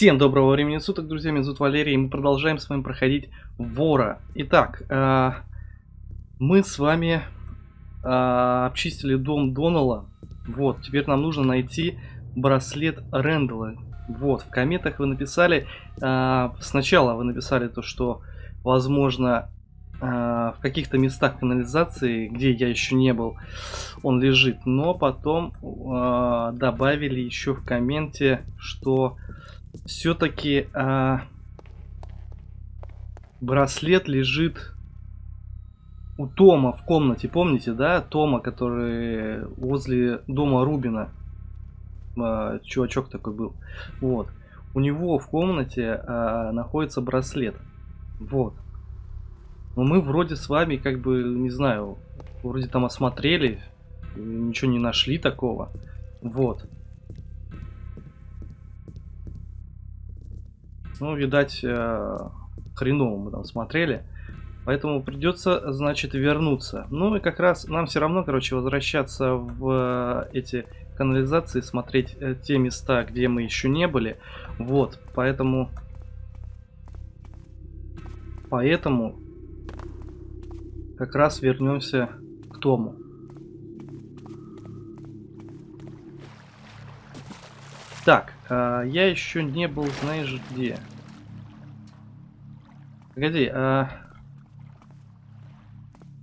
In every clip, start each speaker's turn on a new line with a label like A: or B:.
A: Всем доброго времени суток, друзья, меня зовут Валерий, и мы продолжаем с вами проходить Вора. Итак, э, мы с вами э, обчистили дом Донала. Вот, теперь нам нужно найти браслет Рэндала. Вот, в комментах вы написали, э, сначала вы написали то, что, возможно, э, в каких-то местах канализации, где я еще не был, он лежит. Но потом э, добавили еще в комменте, что все-таки а, браслет лежит у Тома в комнате, помните, да? Тома, который возле дома Рубина. А, чувачок такой был. Вот. У него в комнате а, находится браслет. Вот. Но мы вроде с вами, как бы, не знаю, вроде там осмотрели, ничего не нашли такого. Вот. Ну, видать, э, хреново мы там смотрели. Поэтому придется, значит, вернуться. Ну и как раз нам все равно, короче, возвращаться в э, эти канализации, смотреть э, те места, где мы еще не были. Вот, поэтому... Поэтому как раз вернемся к Тому. Так, э, я еще не был, знаешь, где. Погоди, а...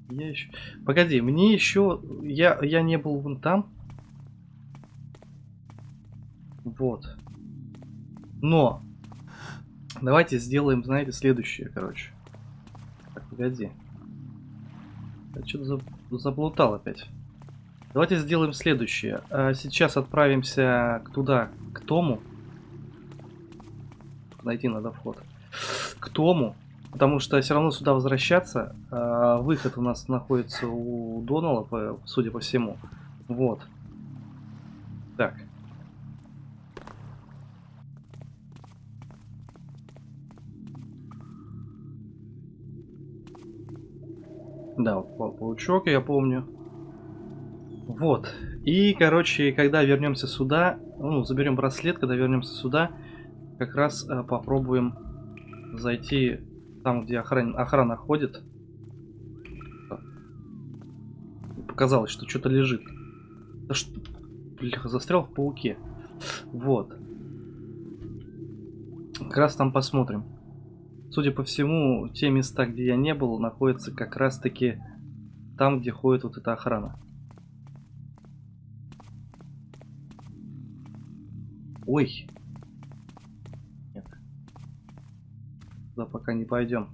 A: Я еще... Погоди, мне еще... Я, я не был вон там. Вот. Но. Давайте сделаем, знаете, следующее, короче. Так, погоди. Я что-то заплутал опять. Давайте сделаем следующее. А, сейчас отправимся туда, к Тому. Найти надо вход. К Тому. Потому что все равно сюда возвращаться. А, выход у нас находится у Донала, судя по всему. Вот. Так. Да, паучок, я помню. Вот. И, короче, когда вернемся сюда, ну, заберем браслет, когда вернемся сюда, как раз э, попробуем зайти там, где охран... охрана ходит. Показалось, что что-то лежит. Да что... Бляха, застрял в пауке. Вот. Как раз там посмотрим. Судя по всему, те места, где я не был, находятся как раз таки там, где ходит вот эта охрана. Ой. Туда пока не пойдем.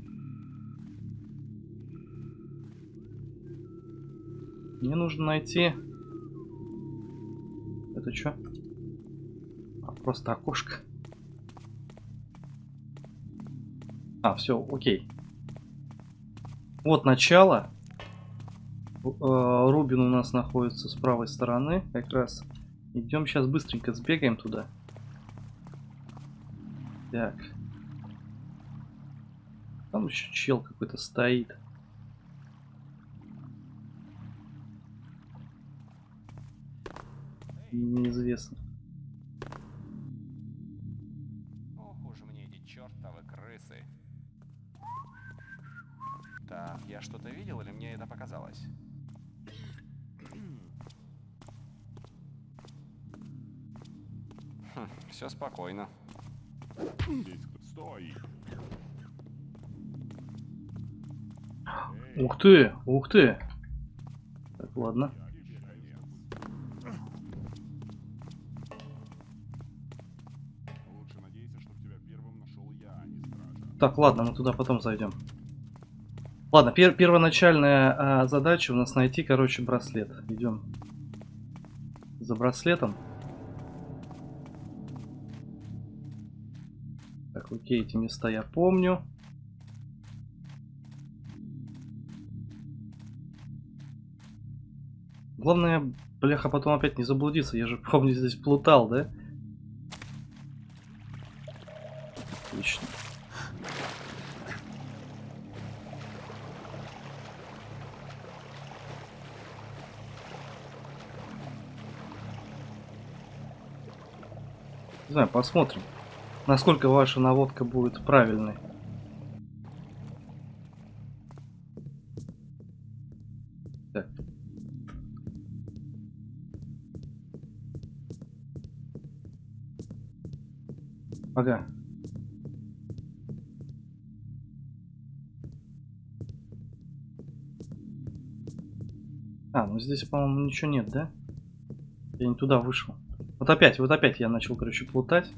A: Мне нужно найти... Это что? А, просто окошко. А, все, окей. Вот начало. Э, Рубин у нас находится с правой стороны. Как раз идем сейчас быстренько сбегаем туда. Так. Там еще чел какой-то стоит. Неизвестно.
B: Ох уж мне эти чертовы крысы. Так, я что-то видел или мне это показалось? Хм, все спокойно.
C: Стой!
A: Ух ты, ух ты. Так, ладно. Так, ладно, мы туда потом зайдем. Ладно, пер первоначальная а, задача у нас найти, короче, браслет. Идем за браслетом. Так, окей, эти места я помню. Главное, бляха, потом опять не заблудиться. Я же, помню, здесь плутал, да? Отлично. Не знаю, посмотрим. насколько ваша наводка будет правильной. Ага. А, ну здесь, по-моему, ничего нет, да? Я не туда вышел. Вот опять, вот опять я начал, короче, плутать.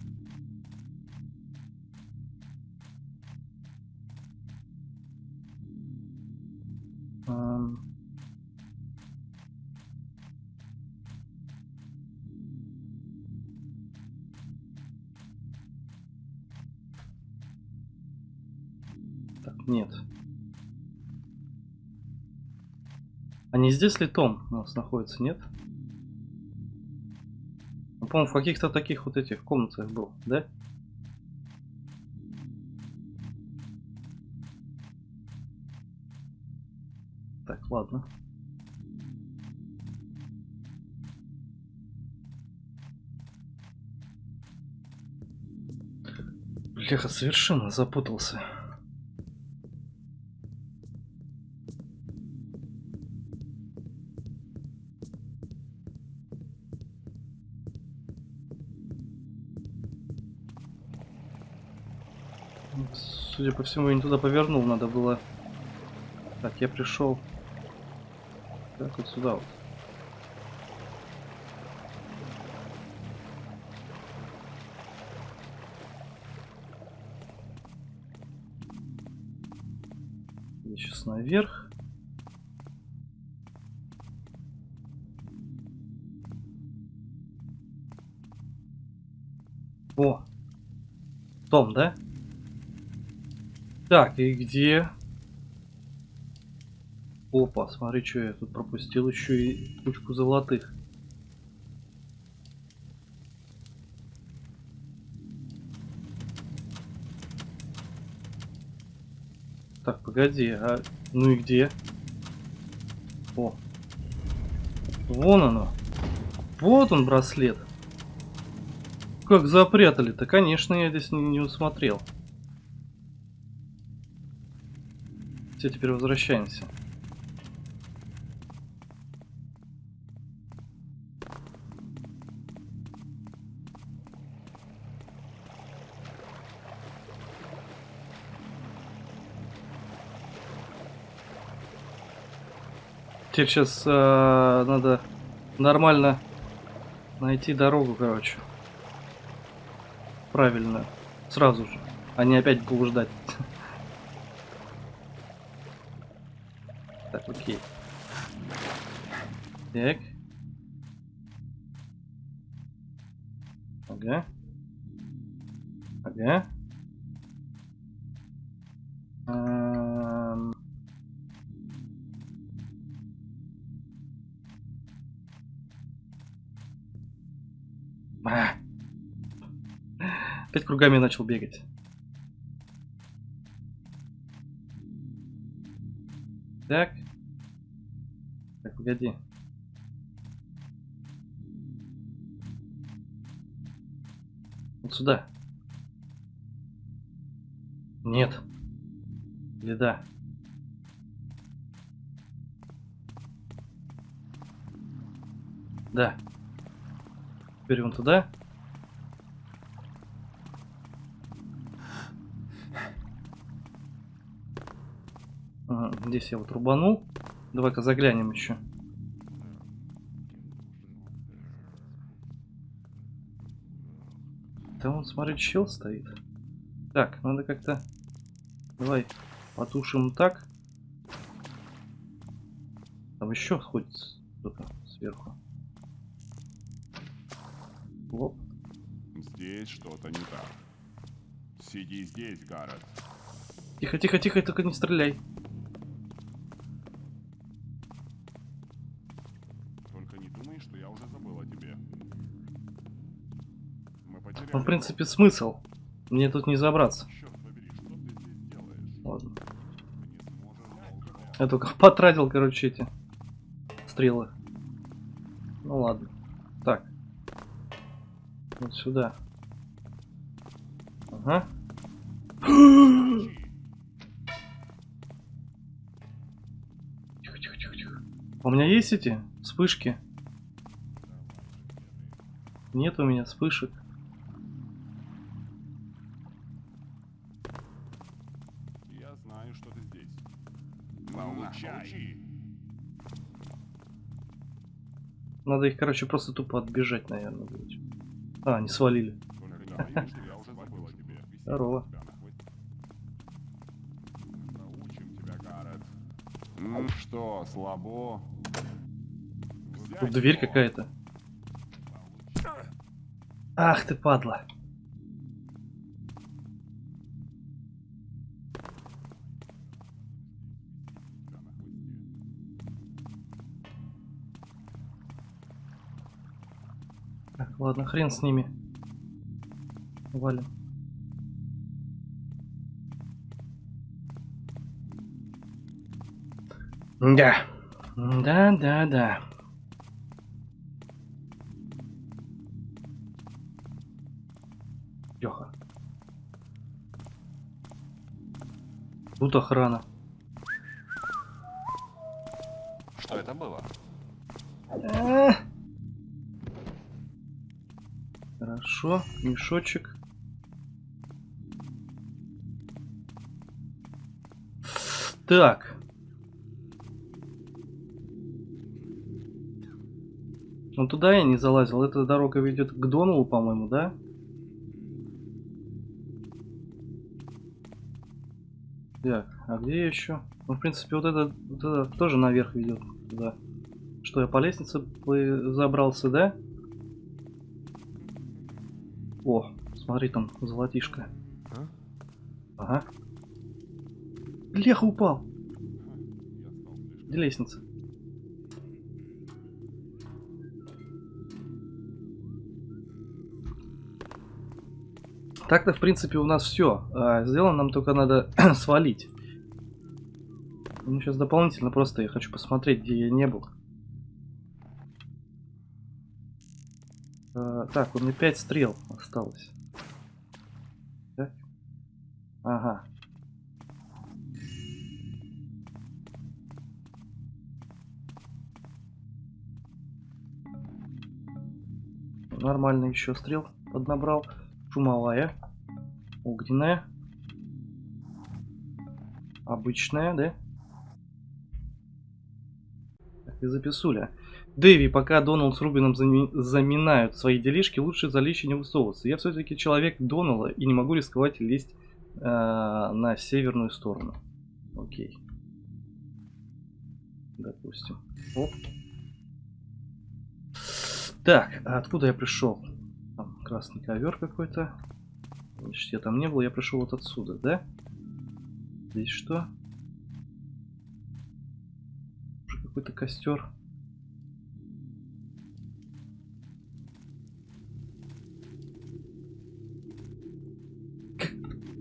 A: Не здесь ли Том у нас находится, нет? Ну, по-моему, в каких-то таких вот этих комнатах был, да? Так, ладно. Бляха, совершенно запутался. Судя по всему, я не туда повернул, надо было... Так, я пришел... Так, вот сюда вот. Я сейчас наверх. О! Том, да? Так, и где? Опа, смотри, что я тут пропустил еще и кучку золотых. Так, погоди, а ну и где? О. Вон оно. Вот он браслет. Как запрятали-то? Конечно, я здесь не, не усмотрел. Все, теперь возвращаемся. Теперь сейчас э, надо нормально найти дорогу, короче. Правильно. Сразу же. А не опять блуждать. Так, Так. Ага. Ага. Эм. А. Опять кругами начал бегать. Так. Так, погоди. Сюда. Нет. Или да? Да. Теперь вон туда. Здесь я вот рубанул. Давай-ка заглянем еще. Там вот, смотри, чел стоит. Так, надо как-то... Давай потушим так. Там еще ходит кто-то сверху. Лоп.
C: Здесь что-то не так. Сиди здесь, Гаррет.
A: Тихо, тихо, тихо, только не стреляй. Принципе, смысл. Мне тут не забраться. Ладно. Я только потратил, короче, эти стрелы. Ну ладно. Так. Вот сюда. Ага. Тихо, тихо, тихо, тихо. У меня есть эти вспышки? Нет у меня вспышек.
C: Получай!
A: Надо их, короче, просто тупо отбежать, наверное, будет. А, они свалили. Здорово.
C: Ну что, слабо?
A: Тут дверь какая-то. Ах ты падла. Ладно, хрен с ними. Валим. Да. Да, да, да. Леха. Тут охрана.
B: Что это было?
A: А. Хорошо, мешочек. Так. Ну туда я не залазил. Эта дорога ведет к Доналу, по-моему, да? Так, а где еще? Ну, в принципе, вот это, вот это тоже наверх ведет туда. Что, я по лестнице забрался, да? О, смотри, там золотишко.
B: А?
A: Ага. Леха упал. Где лестница? Так-то, в принципе, у нас все. сделано, нам только надо свалить. Ну, сейчас дополнительно просто я хочу посмотреть, где я не был. А, так, у меня 5 стрел осталось. Так. Ага. Нормально еще стрел поднабрал. Шумовая. Огненная. Обычная, да? Так, и записуля. Дэви, пока Доналд с Рубином зами- заминают свои делишки, лучше за лещи не высовываться. Я все-таки человек Донала и не могу рисковать лезть э, на северную сторону. Окей. Допустим. Оп. Так, а откуда я пришел? Там красный ковер какой-то. Значит, я там не был, я пришел вот отсюда, да? Здесь что? Какой-то костер.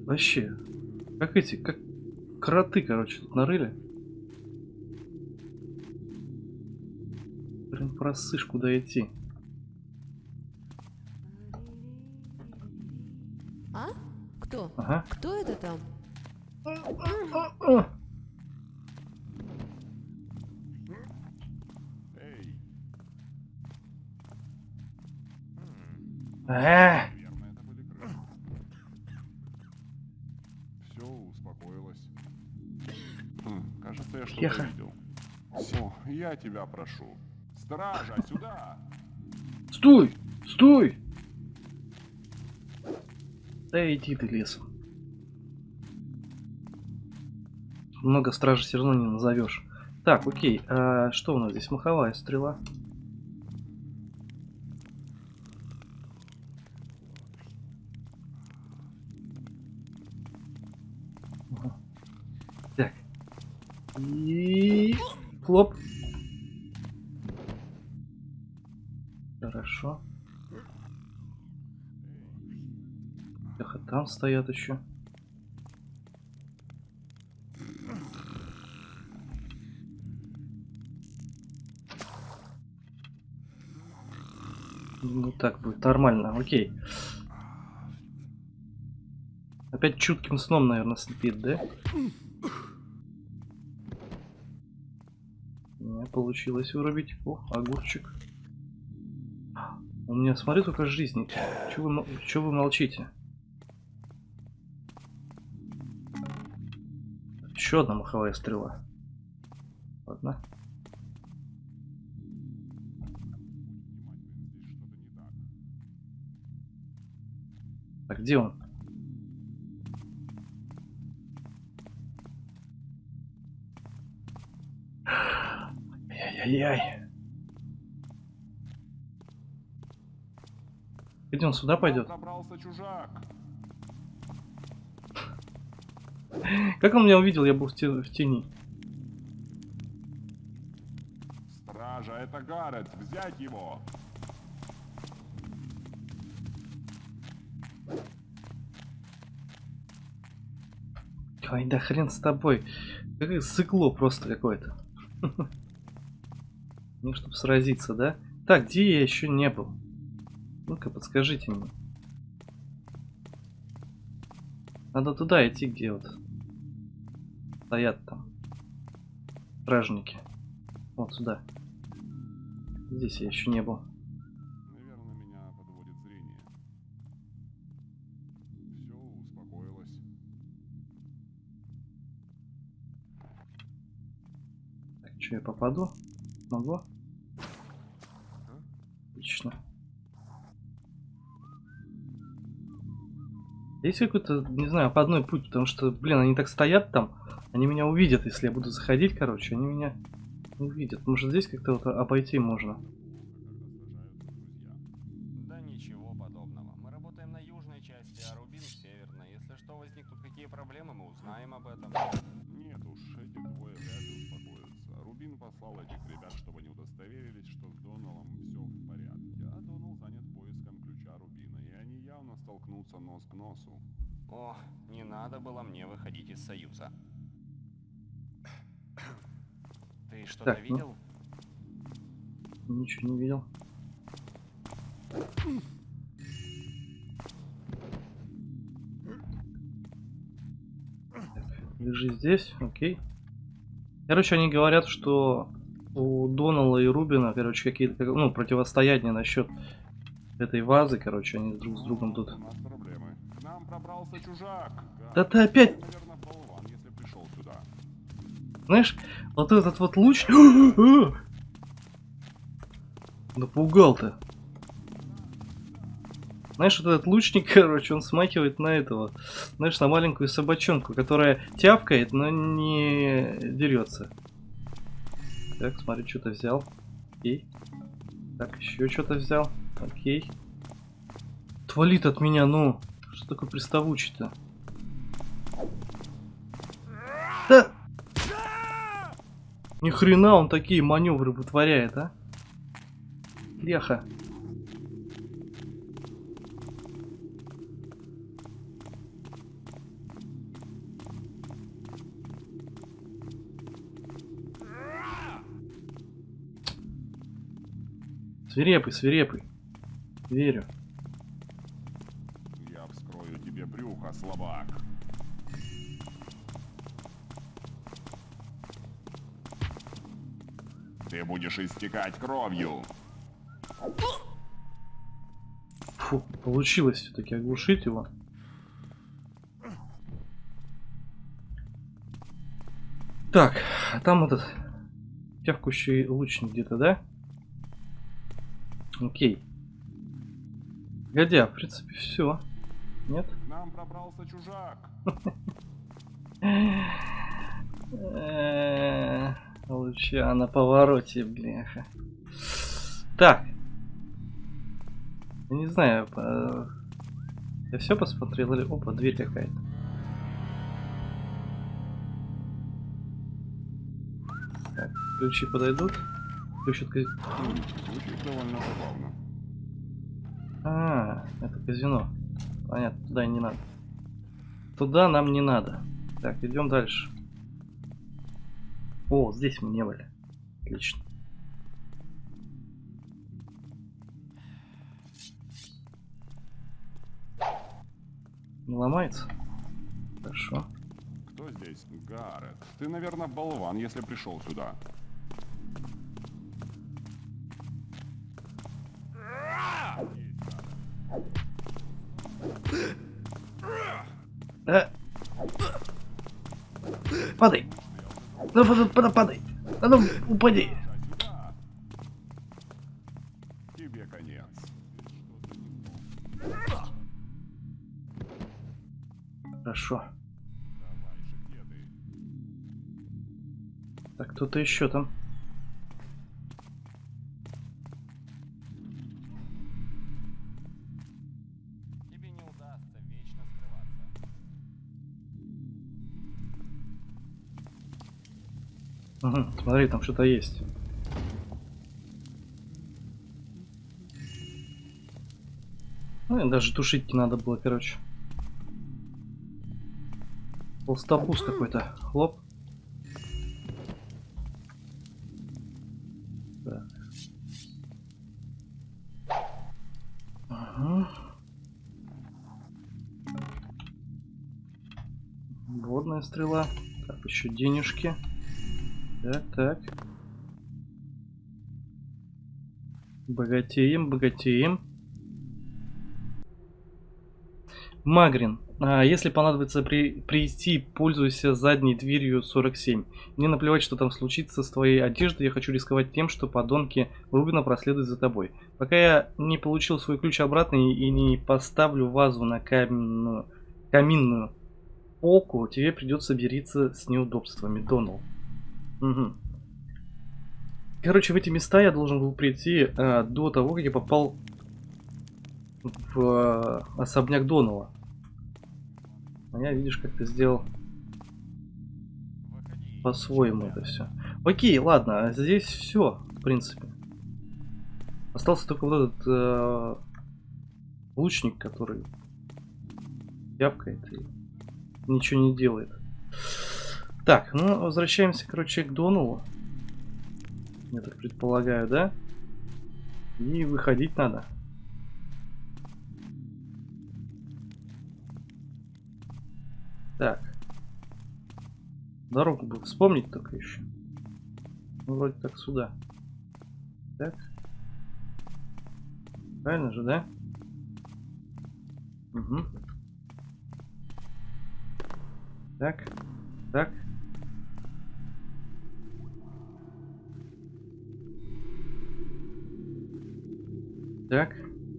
A: Вообще, как эти, как кроты, короче, тут нарыли. Прям просышь, куда идти.
D: А? Кто?
A: Ага.
D: Кто это там?
C: Эй, я что-то
A: Тихо.
C: видел. Все, я тебя прошу. Стража, сюда!
A: Стой! Стой! Да иди ты лесом. Много стражи все равно не назовешь. Так, окей. А что у нас здесь? Маховая стрела. Хлоп. Хорошо. Эх, там стоят еще. Ну так будет нормально, окей. Опять чутким сном, наверное, спит, да? Получилось вырубить. О, огурчик. У меня, смотри, только жизни. Чего вы, вы молчите? Еще одна маховая стрела. Ладно.
C: Так,
A: где он? Ай-яй-яй. Где он сюда пойдет? Как он меня увидел? Я был в, те- в тени.
C: Стража, это Гаррет. Взять его.
A: Ой, да хрен с тобой. Какое сыкло просто какое-то. Не, чтобы сразиться, да? Так, где я еще не был? Ну-ка, подскажите мне. Надо туда идти, где вот стоят там стражники. Вот сюда. Здесь я еще не был.
C: Наверное, меня подводит зрение. Все успокоилось.
A: Так, что я попаду? Могу? Отлично. Есть какой-то, не знаю, по одной путь, потому что, блин, они так стоят там, они меня увидят, если я буду заходить, короче, они меня увидят. Может здесь как-то вот обойти можно?
C: Нос к носу.
B: О, не надо было мне выходить из Союза. Ты что-то
A: ну.
B: видел?
A: Ничего не видел. Лежи здесь, окей. Короче, они говорят, что у Донала и Рубина, короче, какие-то, как- ну, противостояния насчет этой вазы, короче, они друг с другом тут.
C: Пробрался чужак.
A: Да ты опять,
C: Наверное, болван, если пришел сюда.
A: знаешь, вот этот вот луч... Напугал ты. Знаешь, вот этот лучник, короче, он смахивает на этого, знаешь, на маленькую собачонку, которая тявкает, но не дерется. Так, смотри, что-то взял. Окей. Так, еще что-то взял. Окей. Твалит от меня, ну. Что такое приставучий-то? Да! Ни хрена он такие маневры вытворяет, а? Леха. Свирепый, свирепый. Верю.
C: Брюхо, слабак. Ты будешь истекать кровью.
A: Фу, получилось все-таки оглушить его. Так, а там этот тявкущий лучник где-то, да? Окей. Годя, в принципе, все. Нет?
C: К нам пробрался чужак.
A: Э, Луча на повороте, бляха. Так. Я не знаю, по- я все посмотрел или... Опа, дверь какая-то. Так, ключи подойдут. Ключ от каз-
C: Звучит довольно забавно.
A: А, это казино. Понятно, туда и не надо. Туда нам не надо. Так, идем дальше. О, здесь мы не были. Отлично. Не ломается? Хорошо.
C: Кто здесь? Гаррет. Ты, наверное, болван, если пришел сюда.
A: Ну, падай, падай, падай. А ну, упади.
C: Тебе конец.
A: Хорошо. Так, кто-то еще там. Угу, смотри, там что-то есть. Ну, и даже тушить не надо было, короче. Толстобус какой-то. Хлоп. Так. Ага. Водная стрела. Так, еще денежки. Так, так. Богатеем, богатеем. Магрин. А, если понадобится при, прийти, пользуйся задней дверью 47. Мне наплевать, что там случится с твоей одеждой, я хочу рисковать тем, что подонки Рубина проследуют за тобой. Пока я не получил свой ключ обратно и, не поставлю вазу на каменную, каминную полку, тебе придется мириться с неудобствами, Донал. Угу. Короче, в эти места я должен был прийти э, до того, как я попал в э, особняк Донала. А я, видишь, как ты сделал по-своему это все. Окей, ладно, а здесь все, в принципе. Остался только вот этот э, лучник, который явкает и ничего не делает. Так, ну возвращаемся, короче, к Доналу. Я так предполагаю, да? И выходить надо. Так. Дорогу бы вспомнить только еще. Ну, вроде так сюда. Так. Правильно же, да? Угу. Так. Так. Так.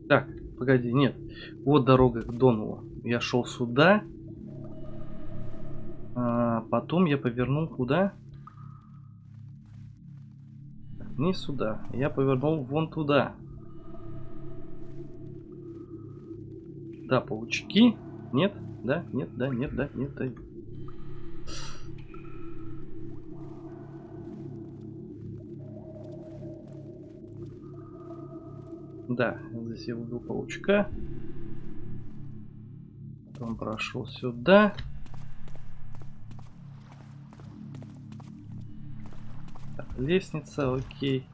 A: Так, погоди, нет. Вот дорога к Донову. Я шел сюда. А, потом я повернул куда? Не сюда. Я повернул вон туда. Да, паучки. Нет, да, нет, да, нет, да, нет, да. Да, здесь я убил паучка. Потом прошел сюда. Так, лестница, окей.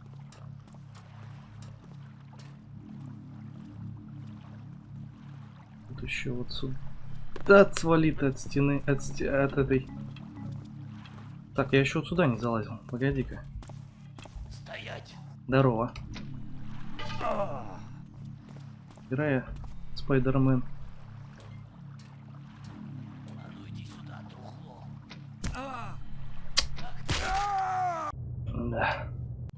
A: Тут еще вот сюда свалит от стены, от, сте- от этой. Так, я еще вот сюда не залазил. Погоди-ка.
E: Стоять!
A: Здорово. Играя Спайдермен. Да.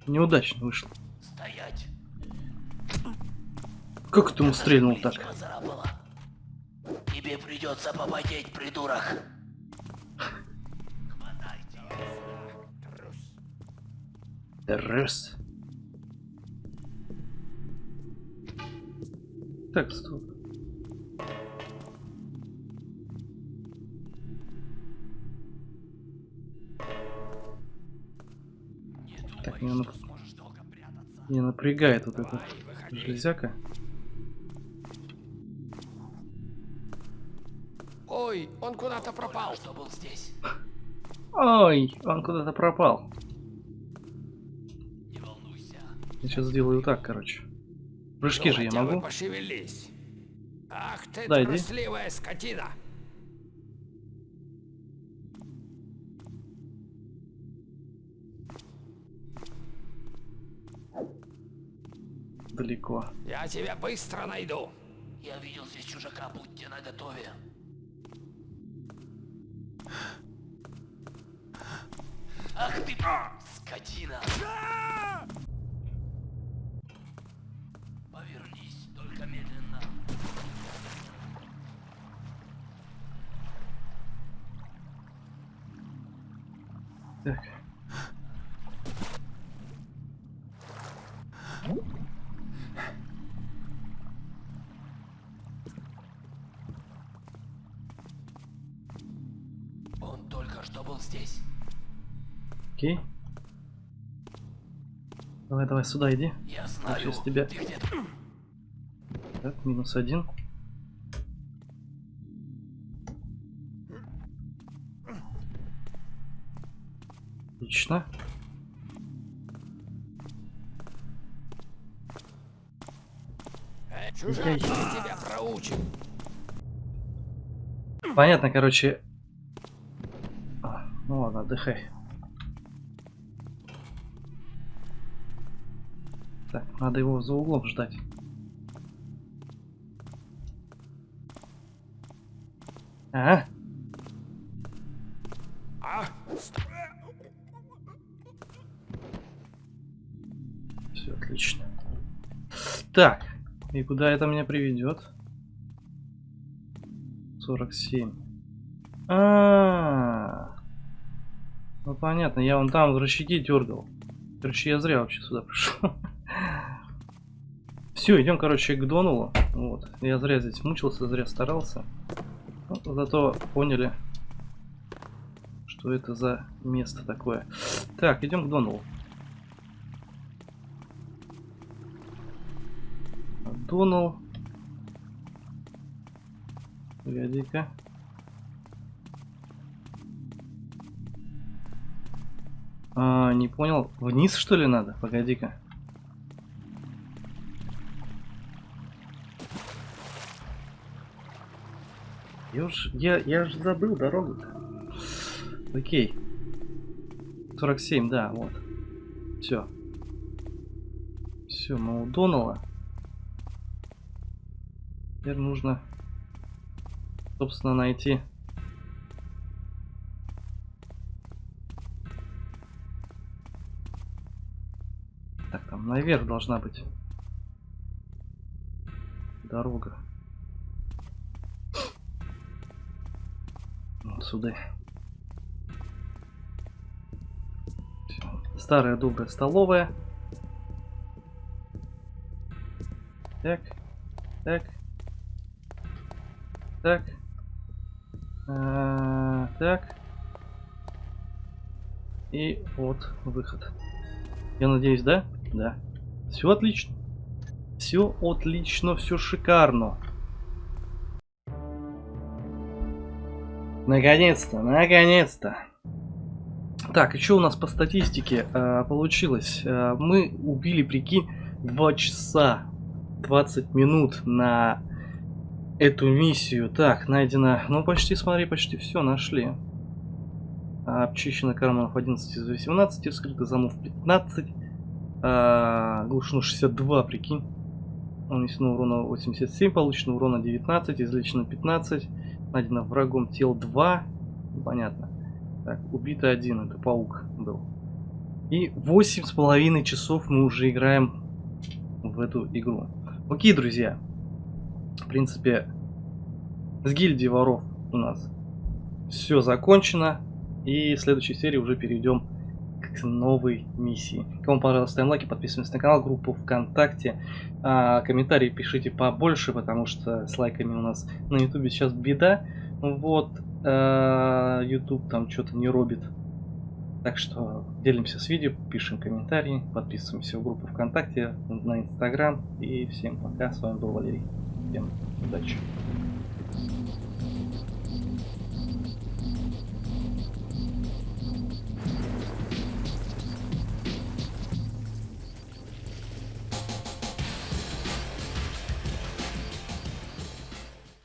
A: Неудачно вышло.
E: Стоять!
A: Как ты ему стрельнул так?
E: Тебе придется попотеть, придурок. Хватайте. Трус.
A: Так, стоп. Так, мне, нап-
E: что сможешь долго прятаться.
A: меня напрягает вот эта железяка.
E: Ой, он куда-то пропал. Что был здесь?
A: Ой, он куда-то пропал.
E: Не волнуйся.
A: Я сейчас сделаю так, короче. Прыжки
E: ну,
A: же я могу.
E: Пошевелись. Ах ты
A: да,
E: трусливая иди. скотина.
A: Далеко.
B: Я тебя быстро найду.
E: Я видел здесь чужака, будьте наготове. Ах ты, скотина!
A: Давай, давай, сюда иди.
E: Я знаю,
A: сейчас тебя-
E: ты где-то.
A: Так, минус один. Отлично.
B: Чужак, тебя проучим.
A: Понятно, короче. А, ну ладно, отдыхай. Так, надо его за углом ждать. А,
B: А?
A: все отлично. Так, и куда это меня приведет? 47. А, -а, а, ну понятно, я вон там в рычаги дергал. Короче, я зря вообще сюда пришел. Все, идем, короче, к Донулу. Вот. Я зря здесь мучился, зря старался. Ну, зато поняли, что это за место такое. Так, идем к Донулу. Донал. Погоди-ка. А, не понял. Вниз что ли надо? Погоди-ка. Я уж, я, я же забыл дорогу. -то. Окей. 47, да, вот. Все. Все, мы у Донала. Теперь нужно, собственно, найти Так, там наверх должна быть дорога. Сюда. Старая добрая столовая. Так, так, так, А, так. И вот выход. Я надеюсь, да? Да. Все отлично. Все отлично, все шикарно. Наконец-то, наконец-то. Так, что у нас по статистике э, получилось? Э, мы убили, прикинь, 2 часа 20 минут на эту миссию. Так, найдено... Ну, почти, смотри, почти все нашли. Обчищено карманов 11 из 18, вскрыто замов 15. А, глушено 62, прикинь. Нанесено урона 87, получено урона 19, излечено 15. Найдено врагом тел 2. Понятно. Так, убито один, это паук был. И восемь с половиной часов мы уже играем в эту игру. Окей, друзья. В принципе, с гильдией воров у нас все закончено. И в следующей серии уже перейдем к новой миссии. Кому понравилось, ставим лайки, подписываемся на канал, группу ВКонтакте. А, комментарии пишите побольше, потому что с лайками у нас на ютубе сейчас беда. Вот, а, там что-то не робит. Так что делимся с видео, пишем комментарии, подписываемся в группу ВКонтакте, на Инстаграм. И всем пока, с вами был Валерий. Всем удачи.